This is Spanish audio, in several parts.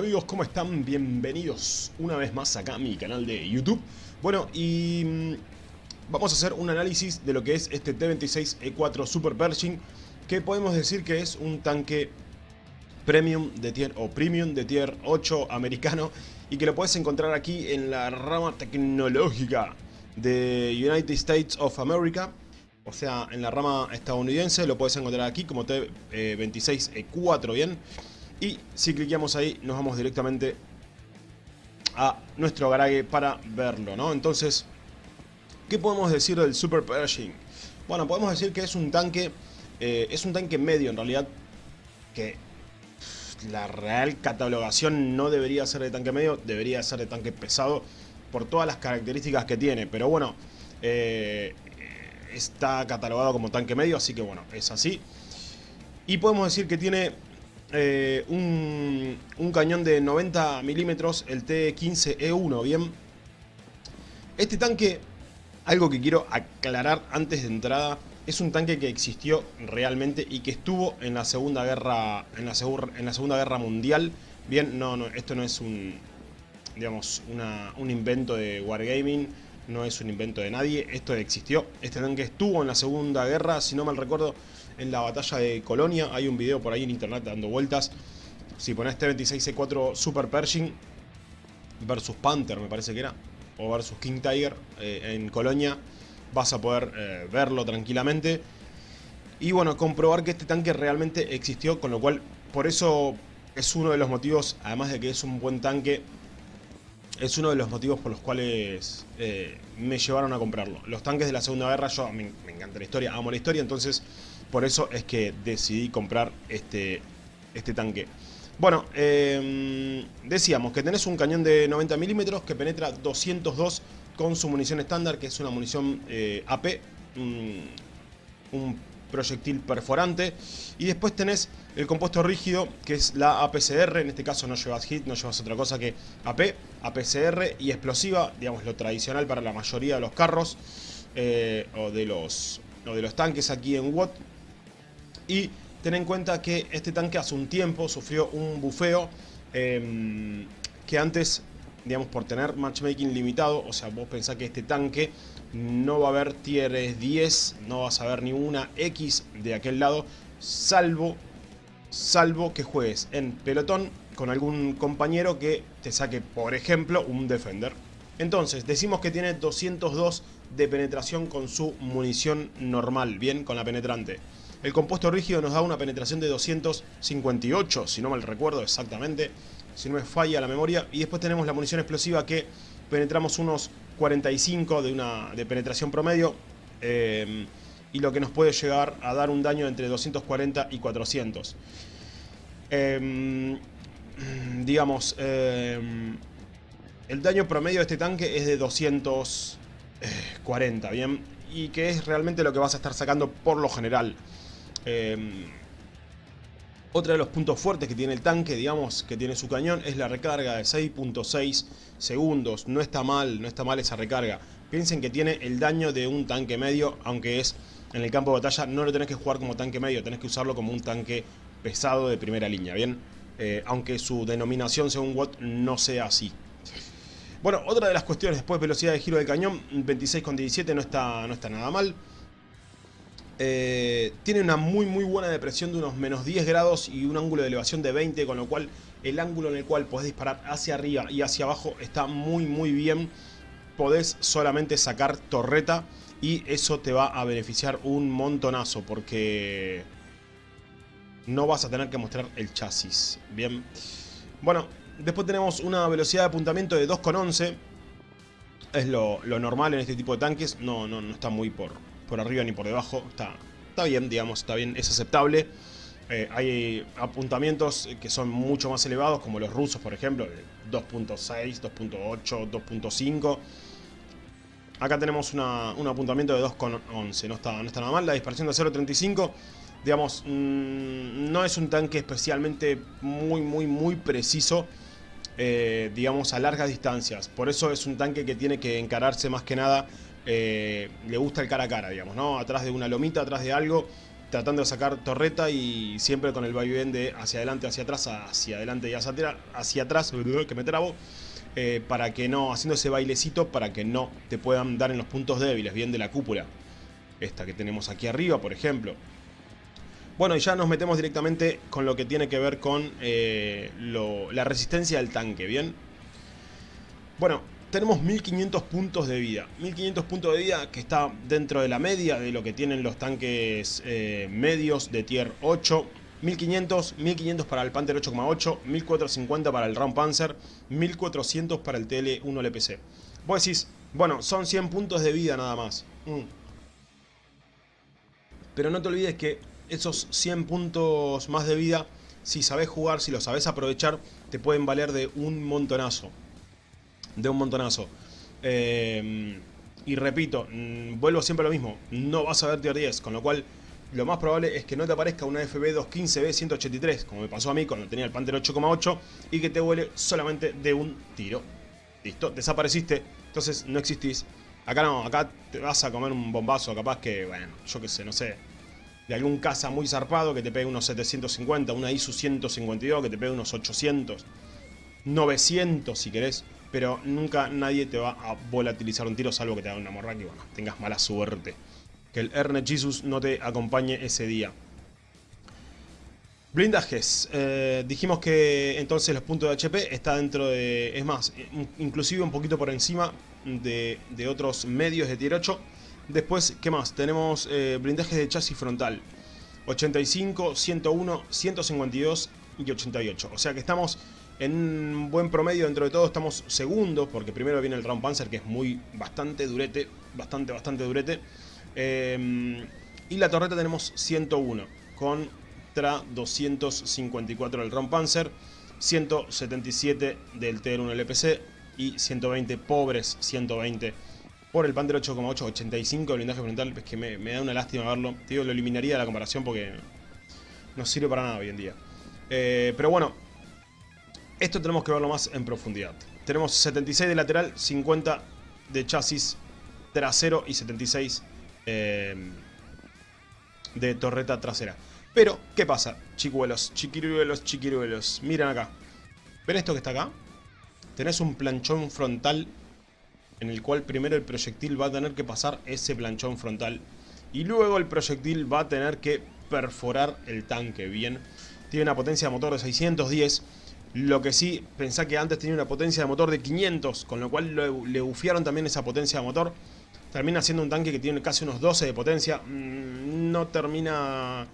Amigos, ¿cómo están? Bienvenidos una vez más acá a mi canal de YouTube. Bueno, y mm, vamos a hacer un análisis de lo que es este T-26E4 Super Pershing, que podemos decir que es un tanque premium de tier o premium de tier 8 americano y que lo puedes encontrar aquí en la rama tecnológica de United States of America o sea, en la rama estadounidense lo puedes encontrar aquí como T26E4, ¿bien? Y si cliqueamos ahí nos vamos directamente a nuestro garaje para verlo, ¿no? Entonces, ¿qué podemos decir del Super Pershing? Bueno, podemos decir que es un tanque, eh, es un tanque medio en realidad, que la real catalogación no debería ser de tanque medio, debería ser de tanque pesado por todas las características que tiene. Pero bueno, eh, está catalogado como tanque medio, así que bueno, es así. Y podemos decir que tiene eh, un, cañón de 90 milímetros, el T-15E1, ¿bien? Este tanque, algo que quiero aclarar antes de entrada, es un tanque que existió realmente y que estuvo en la Segunda Guerra, en la, en la Segunda Guerra Mundial. Bien, no, no, esto no es un, digamos, un invento de Wargaming no es un invento de nadie, esto existió. Este tanque estuvo en la Segunda Guerra, si no mal recuerdo, en la batalla de Colonia. Hay un video por ahí en internet dando vueltas. Si pones T-26C4 Super Pershing versus Panther, me parece que era, o versus King Tiger eh, en Colonia, vas a poder eh, verlo tranquilamente. Y bueno, comprobar que este tanque realmente existió, con lo cual, por eso es uno de los motivos, además de que es un buen tanque, es uno de los motivos por los cuales eh, me llevaron a comprarlo. Los tanques de la Segunda Guerra, yo me, encanta la historia, amo la historia, entonces por eso es que decidí comprar este, este tanque. Bueno, em, decíamos que tenés un cañón de 90 milímetros que penetra 202 con su munición estándar, que es una munición eh, AP, un proyectil perforante. Y después tenés el compuesto rígido, que es la APCR. En este caso no llevas hit, no llevas otra cosa que AP, APCR y explosiva. Digamos lo tradicional para la mayoría de los carros eh, o, de los, de los tanques aquí en Watt. Y ten en cuenta que este tanque hace un tiempo sufrió un bufeo em, que antes digamos, por tener matchmaking limitado, o sea, vos pensás que este tanque no va a haber tier 10, no vas a ver ni una X de aquel lado, salvo, salvo que juegues en pelotón con algún compañero que te saque, por ejemplo, un Defender. Entonces, decimos que tiene 202 de penetración con su munición normal, bien, con la penetrante. El compuesto rígido nos da una penetración de 258, si no mal recuerdo exactamente, si no me falla la memoria. Y después tenemos la munición explosiva que penetramos unos 45 de, una, de penetración promedio. Eh, y lo que nos puede llegar a dar un daño entre 240 y 400. Em, digamos, em, el daño promedio de este tanque es de 240, ¿bien? Y que es realmente lo que vas a estar sacando por lo general. Eh, otro de los puntos fuertes que tiene el tanque, digamos, que tiene su cañón, es la recarga de 6.6 segundos. No está mal, no está mal esa recarga. Piensen que tiene el daño de un tanque medio, aunque es en el campo de batalla, no lo tenés que jugar como tanque medio, tenés que usarlo como un tanque pesado de primera línea, ¿bien? Eh, aunque su denominación según Watt no sea así. Bueno, otra de las cuestiones, después velocidad de giro del cañón, 26,17 no está, no está nada mal. Eh, tiene una muy muy buena depresión de unos menos 10 grados y un ángulo de elevación de 20, con lo cual el ángulo en el cual podés disparar hacia arriba y hacia abajo está muy muy bien. Podés solamente sacar torreta y eso te va a beneficiar un montonazo porque no vas a tener que mostrar el chasis. Bien, bueno, después tenemos una velocidad de apuntamiento de 2,11. Es lo, normal en este tipo de tanques, no, no, no está muy por, por arriba ni por debajo. Está, está bien, digamos, está bien, es aceptable. Eh, hay apuntamientos que son mucho más elevados, como los rusos, por ejemplo, 2.6, 2.8, 2.5. Acá tenemos un apuntamiento de 2.11, no está, no está nada mal. La dispersión de 0.35, digamos, mm, no es un tanque especialmente muy, muy, muy preciso. Eh, digamos, a largas distancias. Por eso es un tanque que tiene que encararse más que nada eh, le gusta el cara a cara, digamos, ¿no? Atrás de una lomita, atrás de algo, tratando de sacar torreta y siempre con el vaivén de hacia adelante, hacia atrás, hacia adelante y hacia, hacia atrás, que me trabo, eh, para que no, haciendo ese bailecito para que no te puedan dar en los puntos débiles, bien de la cúpula. Esta que tenemos aquí arriba, por ejemplo. Bueno, y ya nos metemos directamente con lo que tiene que ver con eh, la resistencia del tanque, ¿bien? Bueno, tenemos 1500 puntos de vida. 1500 puntos de vida que está dentro de la media de lo que tienen los tanques eh, medios de tier 8. 1500, 1500 para el Panther 8,8, 1450 para el Round Panzer, 1400 para el TL1 LPC. Vos decís, bueno, son 100 puntos de vida nada más. Mm. Pero no te olvides que esos 100 puntos más de vida, si sabes jugar, si lo sabes aprovechar, te pueden valer de un montonazo de un montonazo. Eh, y repito, mm, vuelvo siempre a lo mismo, no vas a ver tier 10, con lo cual lo más probable es que no te aparezca una FB 215B183, como me pasó a mí cuando tenía el Panther 8,8, y que te vuele solamente de un tiro. Listo, desapareciste, entonces no existís. Acá no, acá te vas a comer un bombazo, capaz que, bueno, yo qué sé, no sé, de algún caza muy zarpado que te pegue unos 750, una ISU 152 que te pegue unos 800, 900 si querés pero nunca nadie te va a volatilizar un tiro salvo que te haga una morra que bueno, tengas mala suerte. Que el Erne Jesus no te acompañe ese día. Blindajes. Eh, dijimos que entonces los puntos de HP está dentro de... Es más, inclusive un poquito por encima de, otros medios de tier 8. Después, ¿qué más? Tenemos eh, blindajes de chasis frontal. 85, 101, 152 y 88. O sea que estamos en un buen promedio dentro de todo estamos segundos, porque primero viene el Round Panzer, que es muy bastante durete, bastante, bastante durete. Em, y la torreta tenemos 101, contra 254 del Round Panzer, 177 del TR1 LPC y 120, pobres 120 por el Panther 8,8, 85 de blindaje frontal. Es que me, da una lástima verlo. Te digo, lo eliminaría de la comparación porque no sirve para nada hoy en día. Eh, pero bueno, esto tenemos que verlo más en profundidad. Tenemos 76 de lateral, 50 de chasis trasero y 76 eh, de torreta trasera. Pero, ¿qué pasa? Chicuelos, chiquiruelos, chiquiruelos. Miren acá. ¿Ven esto que está acá? Tenés un planchón frontal en el cual primero el proyectil va a tener que pasar ese planchón frontal. Y luego el proyectil va a tener que perforar el tanque, ¿bien? Tiene una potencia de motor de 610 lo que sí, pensá que antes tenía una potencia de motor de 500, con lo cual le bufiaron también esa potencia de motor. Termina siendo un tanque que tiene casi unos 12 de potencia. Mm, no termina...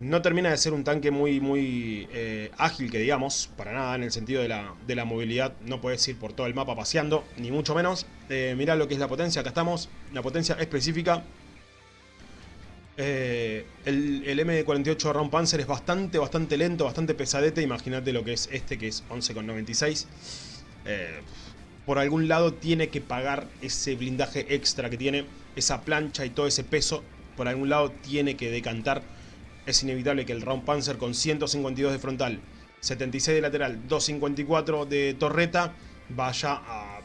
No termina de ser un tanque muy, muy eh, ágil, que digamos, para nada en el sentido de la, de la movilidad. No puedes ir por todo el mapa paseando, ni mucho menos. Eh, mirá lo que es la potencia, acá estamos. La potencia específica eh, el, M48 Round Panzer es bastante, bastante lento, bastante pesadete. Imagínate lo que es este, que es 11,96. Eh, por algún lado tiene que pagar ese blindaje extra que tiene, esa plancha y todo ese peso. Por algún lado tiene que decantar. Es inevitable que el Round Panzer con 152 de frontal, 76 de lateral, 254 de torreta, vaya a,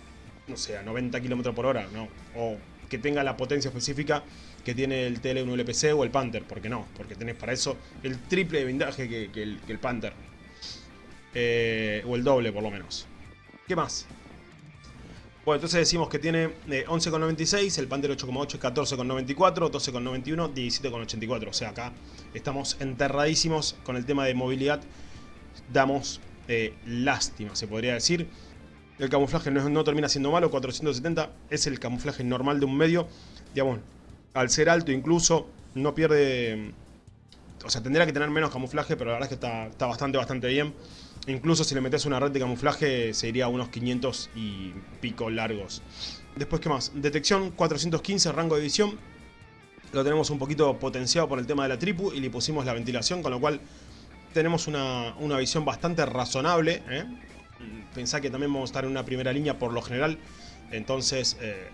no sé, a 90 km por hora, ¿no? O que tenga la potencia específica que tiene el TL1 LPC o el Panther, ¿por qué no? Porque tenés para eso el triple de blindaje que, el, Panther. Eh, o el doble por lo menos. ¿Qué más? Bueno, entonces decimos que tiene 11,96, eh, el Panther 8,8, 14,94, 12,91, 17,84. O sea, acá estamos enterradísimos con el tema de movilidad. Damos eh, lástima, se podría decir. El camuflaje no, no, termina siendo malo, 470 es el camuflaje normal de un medio. Digamos, al ser alto incluso, no pierde... O sea, tendría que tener menos camuflaje, pero la verdad es que está, bastante, bastante bien. Incluso si le metes una red de camuflaje, se iría a unos 500 y pico largos. Después, ¿qué más? Detección 415, rango de visión. Lo tenemos un poquito potenciado por el tema de la tripu y le pusimos la ventilación, con lo cual tenemos una, visión bastante razonable. ¿eh? Pensá que también vamos a estar en una primera línea por lo general. Entonces, eh,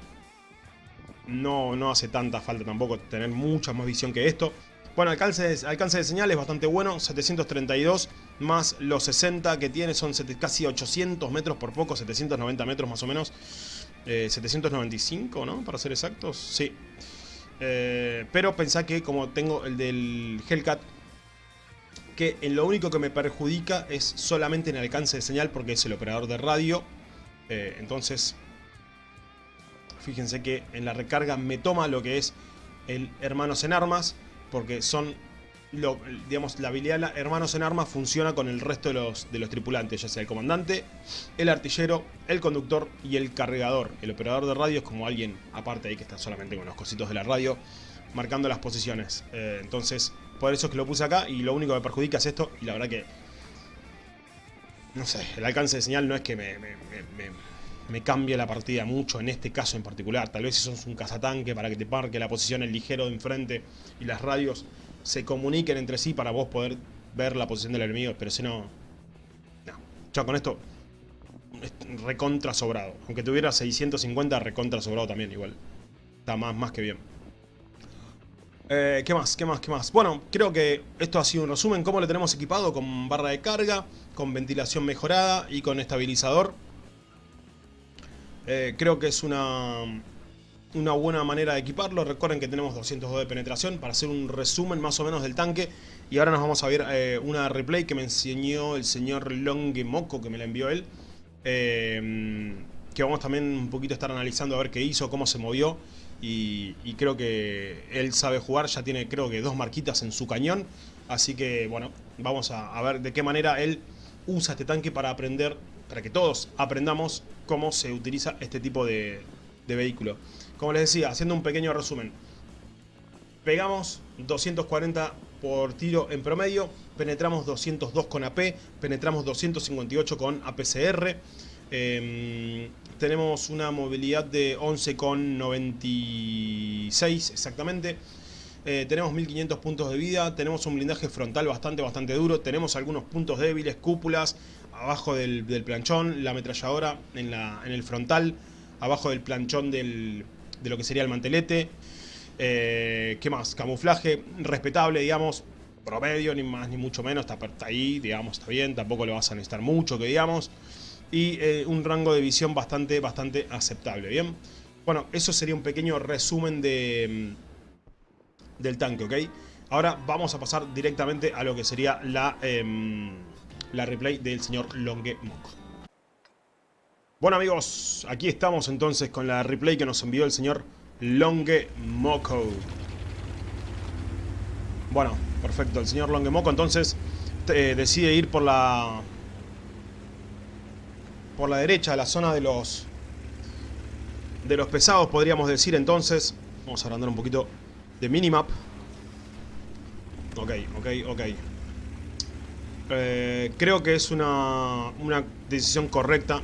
no, no hace tanta falta tampoco tener mucha más visión que esto. Bueno, alcance, alcance de señal es bastante bueno, 732 más los 60 que tiene son casi 800 metros por poco, 790 metros más o menos. 795, eh, ¿no? Para ser exactos, sí. Eh, pero pensá que como tengo el del Hellcat, que en lo único que me perjudica es solamente en alcance de señal porque es el operador de radio. Eh, entonces, fíjense que en la recarga me toma lo que es el Hermanos en Armas, porque son digamos, la habilidad Hermanos en Armas funciona con el resto de los, de los tripulantes, ya sea el comandante, el artillero, el conductor y el cargador. El operador de radio es como alguien aparte ahí que está solamente con los cositos de la radio, marcando las posiciones. Eh, entonces, por eso es que lo puse acá y lo único que perjudica es esto y la verdad que... No sé, el alcance de señal no es que me, cambie la partida mucho en este caso en particular. Tal vez si sos un cazatanque para que te parque la posición el ligero de enfrente y las radios se comuniquen entre sí para vos poder ver la posición del enemigo, pero si no... No. Ya con esto... recontra sobrado. Aunque tuviera 650, recontra sobrado también igual. Está más, más que bien. Eh, ¿Qué más? ¿Qué más? ¿Qué más? Bueno, creo que esto ha sido un resumen. ¿Cómo lo tenemos equipado? Con barra de carga, con ventilación mejorada y con estabilizador. Eh, creo que es una una buena manera de equiparlo. Recuerden que tenemos 202 de penetración para hacer un resumen más o menos del tanque. Y ahora nos vamos a ver eh, una replay que me enseñó el señor Longemoco, que me la envió él. Eh, que vamos también un poquito a estar analizando a ver qué hizo, cómo se movió. Y, creo que él sabe jugar, ya tiene creo que dos marquitas en su cañón. Así que bueno, vamos a, ver de qué manera él usa este tanque para aprender, para que todos aprendamos cómo se utiliza este tipo de, de vehículo. Como les decía, haciendo un pequeño resumen. Pegamos 240 por tiro en promedio, penetramos 202 con AP, penetramos 258 con APCR. Em, tenemos una movilidad de 11,96 exactamente. Eh, tenemos 1500 puntos de vida, tenemos un blindaje frontal bastante, bastante duro. Tenemos algunos puntos débiles, cúpulas, abajo del, planchón, la ametralladora en, la, en el frontal, abajo del planchón del, de lo que sería el mantelete. Eh, ¿Qué más? Camuflaje respetable, digamos, promedio, ni más ni mucho menos, está, ahí, digamos, está bien, tampoco le vas a necesitar mucho, que digamos. Y eh, un rango de visión bastante, bastante aceptable, ¿bien? Bueno, eso sería un pequeño resumen de, del tanque, ¿ok? Ahora vamos a pasar directamente a lo que sería la, em, la replay del señor Longue Moco. Bueno amigos, aquí estamos entonces con la replay que nos envió el señor Longe Moko. Bueno, perfecto, el señor Longe Moko entonces eh, decide ir por la... Por la derecha, la zona de los... De los pesados podríamos decir entonces. Vamos a agrandar un poquito de minimap. Ok, ok, ok. Eh, creo que es una, una decisión correcta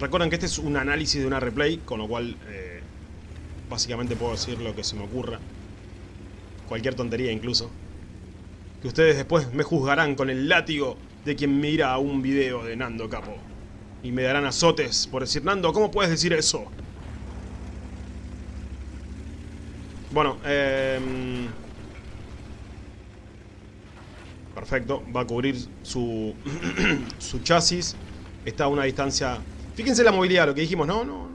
Recuerden que este es un análisis de una replay, con lo cual eh, básicamente puedo decir lo que se me ocurra. Cualquier tontería incluso. Que ustedes después me juzgarán con el látigo de quien mira un video de Nando Capo. Y me darán azotes por decir, Nando, ¿cómo puedes decir eso? Bueno, eh... Perfecto, va a cubrir su, su chasis. Está a una distancia Fíjense la movilidad, lo que dijimos, ¿no? No,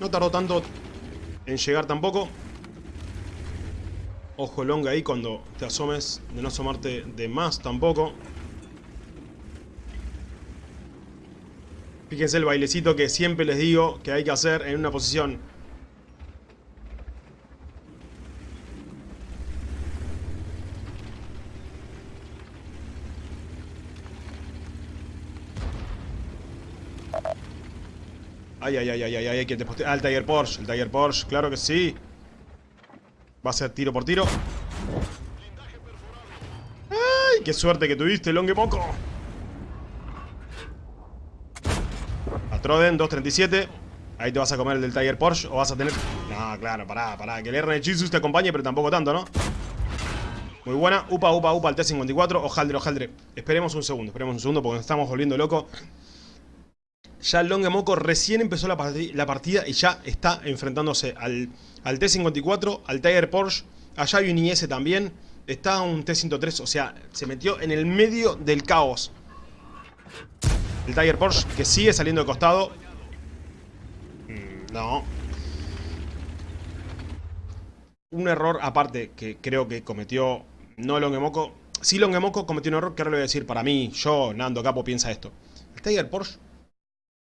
no tardó tanto en llegar tampoco. Ojo longa ahí cuando te asomes, de no asomarte de más tampoco. Fíjense el bailecito que siempre les digo que hay que hacer en una posición Ay, ay, ay, ay, ay, ay, que te. Ah, el Tiger Porsche, el Tiger Porsche, claro que sí. Va a ser tiro por tiro. ¡Ay! ¡Qué suerte que tuviste, Longue Moco! A Troden, 2.37. Ahí te vas a comer el del Tiger Porsche o vas a tener... No, claro, pará, pará. Que el RN Jesus te acompañe, pero tampoco tanto, ¿no? Muy buena. Upa, upa, upa, el T-54. Ojaldre, ojaldre. Esperemos un segundo, esperemos un segundo porque nos estamos volviendo locos. Ya Longemoco recién empezó la, partida y ya está enfrentándose al, al T-54, al Tiger Porsche. Allá hay un IS también. Está un T-103, o sea, se metió en el medio del caos. El Tiger Porsche que sigue saliendo de costado. Mm, no. un error aparte que creo que cometió no Longemoco. Sí Longemoco cometió un error que ahora le voy a decir para mí, yo, Nando Capo, piensa esto. El Tiger Porsche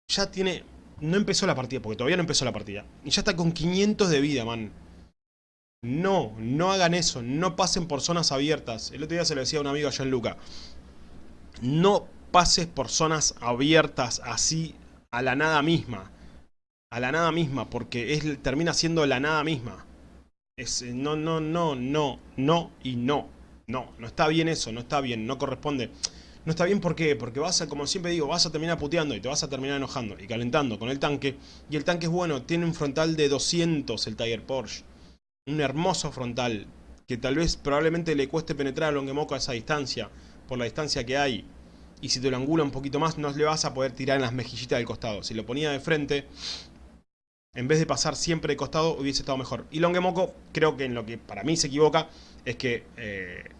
ya tiene... No empezó la partida, porque todavía no empezó la partida. Y ya está con 500 de vida, man. No, no hagan eso. No pasen por zonas abiertas. El otro día se lo decía a un amigo allá en Luca. No pases por zonas abiertas así a la nada misma. A la nada misma, porque es, termina siendo la nada misma. Es, eh, no, no, no, no, no y no. No, no está bien eso, no está bien, no corresponde. No está bien, ¿por qué? Porque vas a, como siempre digo, vas a terminar puteando y te vas a terminar enojando y calentando con el tanque. Y el tanque es bueno, tiene un frontal de 200 el Tiger Porsche. Un hermoso frontal, que tal vez probablemente le cueste penetrar a Longemoco a esa distancia, por la distancia que hay. Y si te lo angula un poquito más, no le vas a poder tirar en las mejillitas del costado. Si lo ponía de frente, en vez de pasar siempre de costado, hubiese estado mejor. Y Longemoco, creo que en lo que para mí se equivoca, es que... Eh,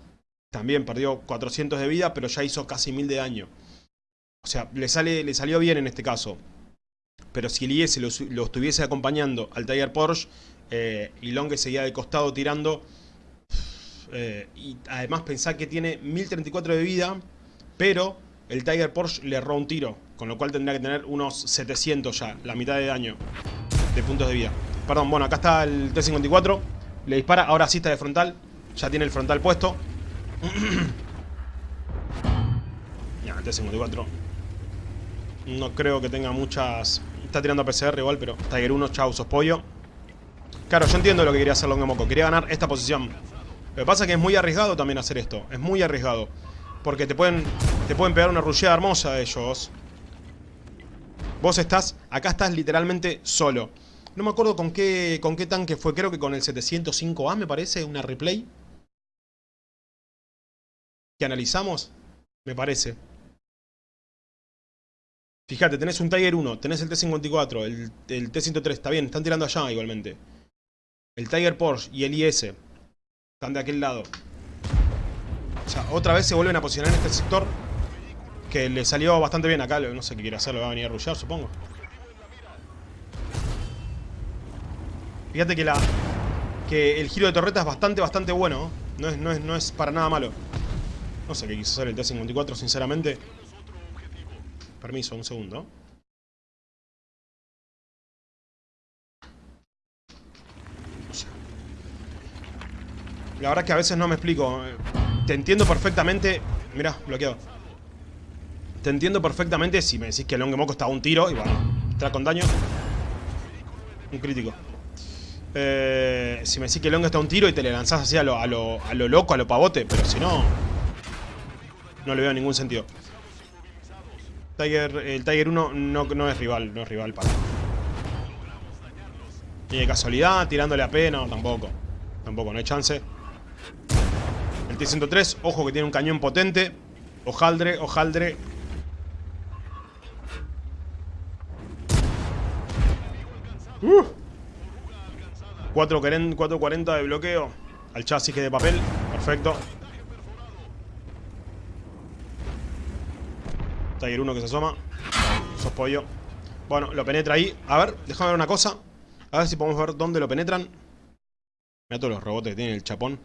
también perdió 400 de vida, pero ya hizo casi 1000 de daño. O sea, le, sale, le salió bien en este caso. Pero si el IS lo, estuviese acompañando al Tiger Porsche eh, y Longue seguía de costado tirando... Eh, y además pensá que tiene 1034 de vida, pero el Tiger Porsche le erró un tiro. Con lo cual tendría que tener unos 700 ya, la mitad de daño de puntos de vida. Perdón, bueno, acá está el T-54. Le dispara, ahora sí está de frontal. Ya tiene el frontal puesto. ya, T-54. No creo que tenga muchas... Está tirando a PCR igual, pero Tiger 1, chau, sos pollo. Claro, yo entiendo lo que quería hacer Longemoco. Quería ganar esta posición. Lo que pasa es que es muy arriesgado también hacer esto. Es muy arriesgado. Porque te pueden, te pueden pegar una rusheada hermosa ellos. Vos estás... Acá estás literalmente solo. No me acuerdo con qué, con qué tanque fue. Creo que con el 705A me parece. Una replay que analizamos, me parece. Fíjate, tenés un Tiger 1, tenés el T-54, el, el T-103, está bien, están tirando allá igualmente. El Tiger Porsche y el IS están de aquel lado. O sea, otra vez se vuelven a posicionar en este sector que le salió bastante bien acá. No sé qué quiere hacer, lo va a venir a rushear, supongo. Fíjate que la que el giro de torreta es bastante, bastante bueno. No es, no es, no es para nada malo. No sé qué quiso hacer el T-54, sinceramente. Permiso, un segundo. La verdad es que a veces no me explico. Te entiendo perfectamente... Mirá, bloqueado. Te entiendo perfectamente si me decís que el Longemoco está a un tiro y bueno, está con daño. Un crítico. Eh, si me decís que el Longe está a un tiro y te le lanzás así a lo, a lo, a lo loco, a lo pavote, pero si no... No le veo ningún sentido. Tiger, el Tiger 1 no, no es rival, no es rival para. Ni casualidad, tirándole a P, no, tampoco. Tampoco, no hay chance. El T-103, ojo que tiene un cañón potente. Ojaldre, ojaldre. Uh. 440 de bloqueo. Al chasis que de papel. Perfecto. Tiger 1 que se asoma. Sos pollo. Bueno, lo penetra ahí. A ver, déjame ver una cosa. A ver si podemos ver dónde lo penetran. Mira todos los robots que tiene el chapón.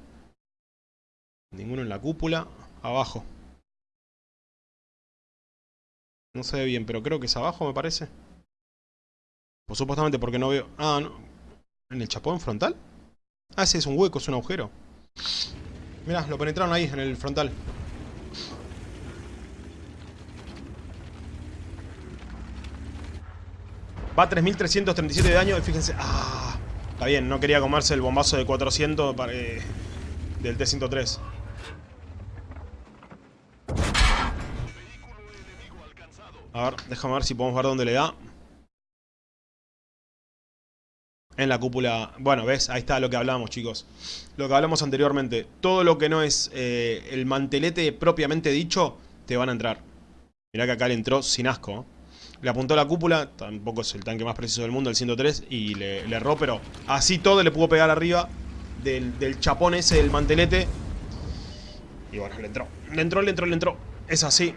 Ninguno en la cúpula. Abajo. No se ve bien, pero creo que es abajo, me parece. Pues supuestamente porque no veo... Ah, no. ¿En el chapón frontal? Ah, ese es un hueco, es un agujero. Mira, lo penetraron ahí, en el frontal. Va a 3337 de daño y fíjense... ¡Ah! Está bien, no quería comerse el bombazo de 400 eh, del T-103. A ver, déjame ver si podemos ver dónde le da. En la cúpula... Bueno, ¿ves? Ahí está lo que hablamos, chicos. Lo que hablamos anteriormente. Todo lo que no es eh, el mantelete propiamente dicho, te van a entrar. Mirá que acá le entró sin asco. Le apuntó la cúpula, tampoco es el tanque más preciso del mundo, el 103, y le, erró, pero así todo le pudo pegar arriba del, chapón ese, del mantelete. Y bueno, le entró. Le entró, le entró, le entró. Es así.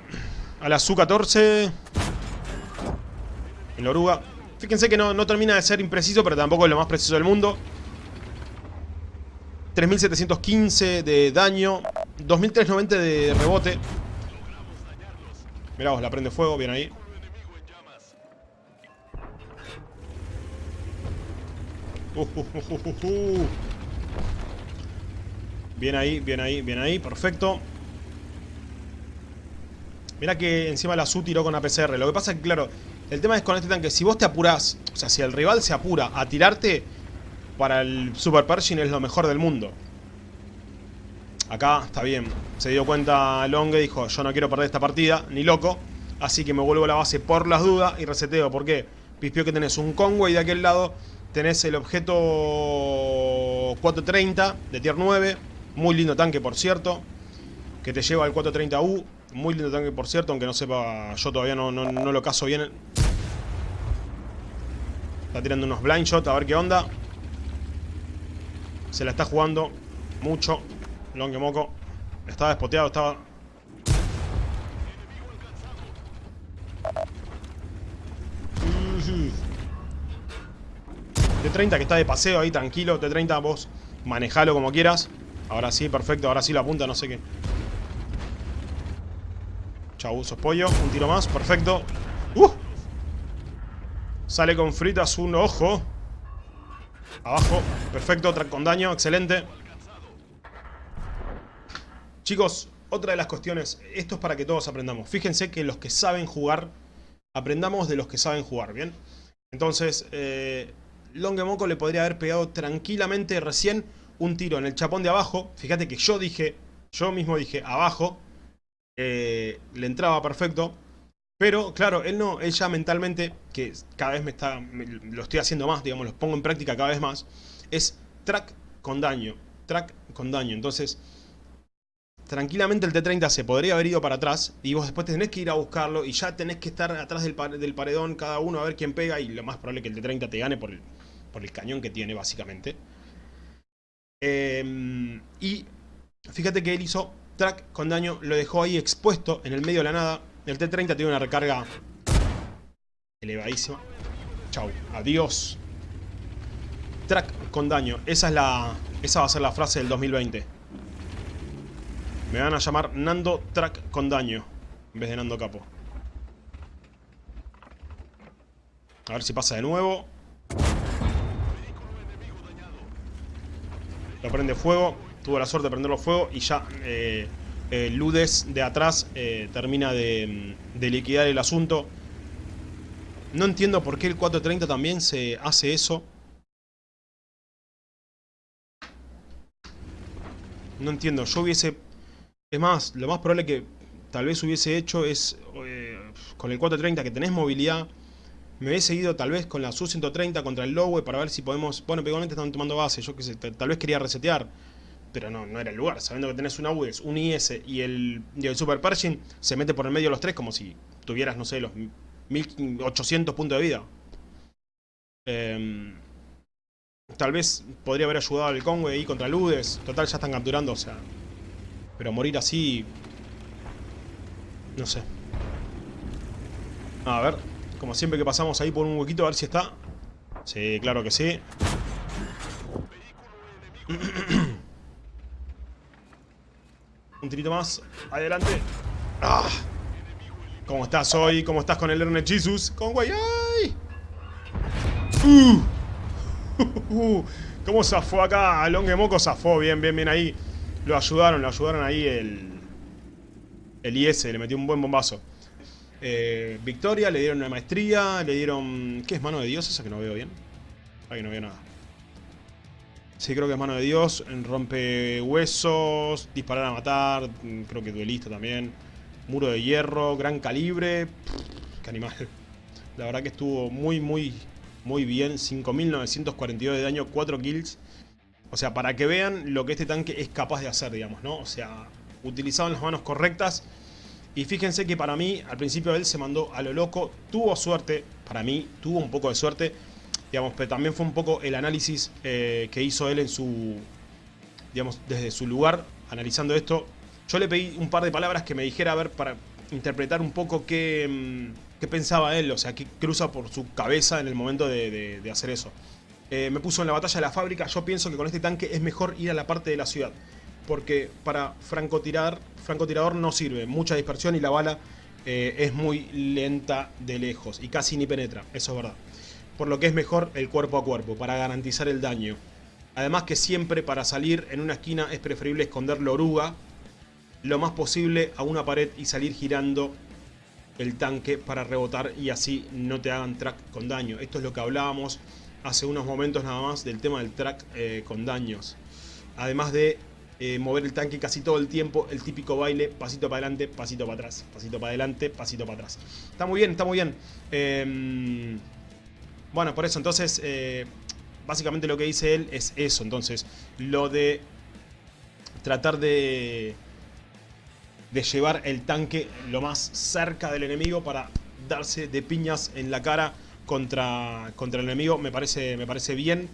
A la Su-14. En la oruga. Fíjense que no, no termina de ser impreciso, pero tampoco es lo más preciso del mundo. 3715 de daño. 2390 de rebote. Mirá vos, la prende fuego, bien ahí. Bien ahí, bien ahí, bien ahí, perfecto. Mira que encima la SU tiró con APCR. Lo que pasa es que, claro, el tema es con este tanque, si vos te apurás, o sea, si el rival se apura a tirarte, para el Super Pershing es lo mejor del mundo. Acá está bien. Se dio cuenta Longue, dijo, yo no quiero perder esta partida, ni loco. Así que me vuelvo a la base por las dudas y reseteo. ¿Por qué? Pispió que tenés un Conway de aquel lado. Tenés el objeto 430 de tier 9. Muy lindo tanque, por cierto. Que te lleva al 430U. Muy lindo tanque, por cierto, aunque no sepa, yo todavía no, no lo caso bien. Está tirando unos blind shots, a ver qué onda. Se la está jugando mucho. Longue Moco. Estaba despoteado, estaba... T30 que está de paseo ahí, tranquilo. T30 vos manejalo como quieras. Ahora sí, perfecto. Ahora sí la punta, no sé qué. Chau, sos pollo. Un tiro más, perfecto. ¡Uh! Sale con fritas un ojo. Abajo, perfecto, con daño, excelente. Chicos, otra de las cuestiones, esto es para que todos aprendamos. Fíjense que los que saben jugar, aprendamos de los que saben jugar, ¿bien? Entonces, eh, Longemoco le podría haber pegado tranquilamente recién un tiro en el chapón de abajo. Fíjate que yo dije, yo mismo dije abajo, eh, le entraba perfecto. Pero, claro, él no, él ya mentalmente, que cada vez me está, lo estoy haciendo más, digamos, lo pongo en práctica cada vez más, es track con daño, track con daño. Entonces, tranquilamente el T-30 se podría haber ido para atrás y vos después tenés que ir a buscarlo y ya tenés que estar atrás del, del paredón cada uno a ver quién pega y lo más probable es que el T-30 te gane por por el cañón que tiene, básicamente. Em, y fíjate que él hizo track con daño, lo dejó ahí expuesto en el medio de la nada, el T-30 tiene una recarga elevadísima. Chau. Adiós. Track con daño. Esa es la. Esa va a ser la frase del 2020. Me van a llamar Nando Track con daño. En vez de Nando Capo. A ver si pasa de nuevo. Lo prende fuego. Tuvo la suerte de prenderlo fuego y ya eh, Ludes de atrás eh, termina de, liquidar el asunto. No entiendo por qué el 430 también se hace eso. No entiendo, yo hubiese... Es más, lo más probable que tal vez hubiese hecho es... Eh, con el 430 que tenés movilidad... Me hubiese ido tal vez con la Su-130 contra el Lowe para ver si podemos... Bueno, pero están tomando base, yo que sé, tal vez quería resetear pero no, no era el lugar. Sabiendo que tenés una UES, un IS y el, el Super Pershing, se mete por el medio de los tres como si tuvieras, no sé, los 1800 puntos de vida. Em, tal vez podría haber ayudado al Conway ahí contra Ludes. Total, ya están capturando, o sea. Pero morir así... No sé. A ver, como siempre que pasamos ahí por un huequito, a ver si está. Sí, claro que sí. Un tirito más. Adelante. Ah. ¿Cómo estás hoy? ¿Cómo estás con el Ernest Jesus? Con guay. ¡Ay! Uh. Uh. ¿Cómo zafó acá? Longemoco zafó. Bien, bien, bien ahí. Lo ayudaron, lo ayudaron ahí el... El IS. Le metió un buen bombazo. Eh, victoria, le dieron una maestría, le dieron... ¿Qué es mano de Dios? Esa que no veo bien. Ahí no veo nada. Sí, creo que es mano de Dios. Rompe huesos, disparar a matar. Creo que duelista también. Muro de hierro, gran calibre. qué animal. La verdad que estuvo muy, muy, muy bien. 5942 de daño, 4 kills. O sea, para que vean lo que este tanque es capaz de hacer, digamos, ¿no? O sea, utilizaban las manos correctas. Y fíjense que para mí, al principio él se mandó a lo loco. Tuvo suerte, para mí, tuvo un poco de suerte Digamos, pero también fue un poco el análisis eh, que hizo él en su, digamos, desde su lugar, analizando esto. Yo le pedí un par de palabras que me dijera, a ver, para interpretar un poco qué, mm, qué pensaba él, o sea, qué cruza por su cabeza en el momento de, hacer eso. eh, me puso en la batalla de la fábrica. Yo pienso que con este tanque es mejor ir a la parte de la ciudad. Porque para francotirar, francotirador no sirve. Mucha dispersión y la bala eh, es muy lenta de lejos. Y casi ni penetra, eso es verdad. Por lo que es mejor el cuerpo a cuerpo, para garantizar el daño. Además que siempre para salir en una esquina es preferible esconder la oruga lo más posible a una pared y salir girando el tanque para rebotar y así no te hagan track con daño. Esto es lo que hablábamos hace unos momentos nada más del tema del track eh, con daños. Además de eh, mover el tanque casi todo el tiempo, el típico baile, pasito para adelante, pasito para atrás, pasito para adelante, pasito para atrás. Está muy bien, está muy bien. Em, bueno, por eso, entonces, eh, básicamente lo que dice él es eso. Entonces, lo de tratar de de llevar el tanque lo más cerca del enemigo para darse de piñas en la cara contra, contra el enemigo. Me parece, me parece bien.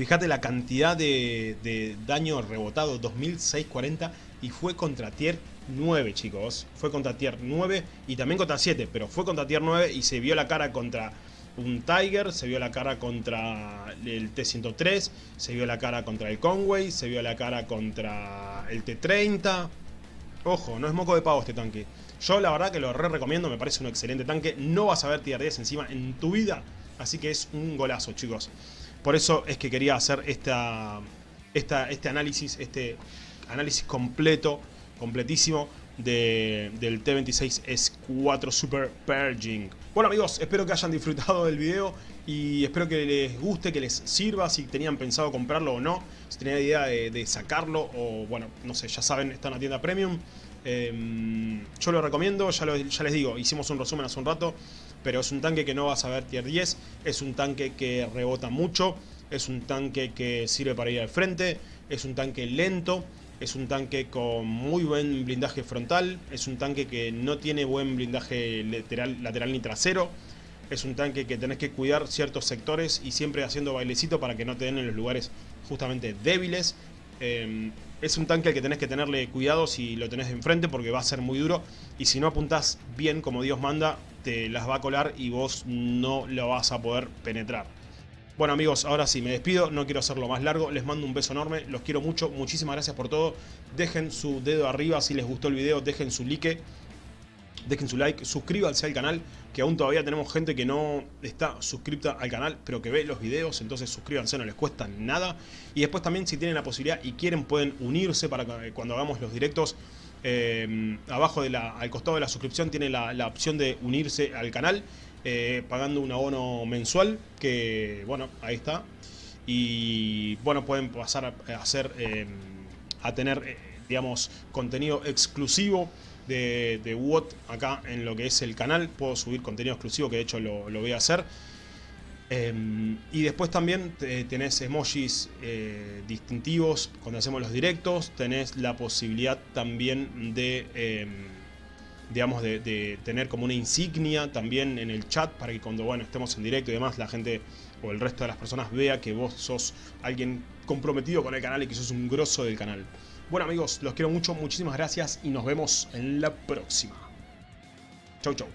Fíjate la cantidad de, daño rebotado, 2640 y fue contra tier 9, chicos. Fue contra tier 9 y también contra 7, pero fue contra tier 9 y se vio la cara contra un Tiger, se vio la cara contra el T-103, se vio la cara contra el Conway, se vio la cara contra el T-30. Ojo, no es moco de pavo este tanque. Yo la verdad que lo re recomiendo, me parece un excelente tanque. No vas a ver tier 10 encima en tu vida, así que es un golazo, chicos. Por eso es que quería hacer esta, esta este análisis, este análisis completo, completísimo del T26S4 Super Purging. Bueno amigos, espero que hayan disfrutado del video y espero que les guste, que les sirva, si tenían pensado comprarlo o no, si tenían idea de, sacarlo o bueno, no sé, ya saben, está en la tienda Premium. Em, yo lo recomiendo, ya, les digo, hicimos un resumen hace un rato, pero es un tanque que no vas a ver tier 10, es un tanque que rebota mucho, es un tanque que sirve para ir al frente, es un tanque lento, es un tanque con muy buen blindaje frontal. Es un tanque que no tiene buen blindaje lateral, lateral ni trasero. Es un tanque que tenés que cuidar ciertos sectores y siempre haciendo bailecito para que no te den en los lugares justamente débiles. Em, es un tanque al que tenés que tenerle cuidado si lo tenés enfrente porque va a ser muy duro. Y si no apuntás bien como Dios manda, te las va a colar y vos no lo vas a poder penetrar. Bueno amigos, ahora sí, me despido, no quiero hacerlo más largo, les mando un beso enorme, los quiero mucho, muchísimas gracias por todo. Dejen su dedo arriba si les gustó el video, dejen su like, dejen su like, suscríbanse al canal, que aún todavía tenemos gente que no está suscripta al canal, pero que ve los videos, entonces suscríbanse, no les cuesta nada. Y después también si tienen la posibilidad y quieren pueden unirse para cuando hagamos los directos. Eh, abajo de la, al costado de la suscripción tiene la, opción de unirse al canal eh, pagando un abono mensual, que bueno, ahí está. Y bueno, pueden pasar a, hacer, eh, a tener, eh, digamos, contenido exclusivo de, de WOT acá en lo que es el canal. Puedo subir contenido exclusivo, que de hecho lo, voy a hacer. y después también tenés emojis distintivos cuando hacemos los directos. Tenés la posibilidad también de digamos, de, tener como una insignia también en el chat para que cuando, bueno, estemos en directo y demás, la gente o el resto de las personas vea que vos sos alguien comprometido con el canal y que sos un grosso del canal. Bueno amigos, los quiero mucho, muchísimas gracias y nos vemos en la próxima. Chau chau.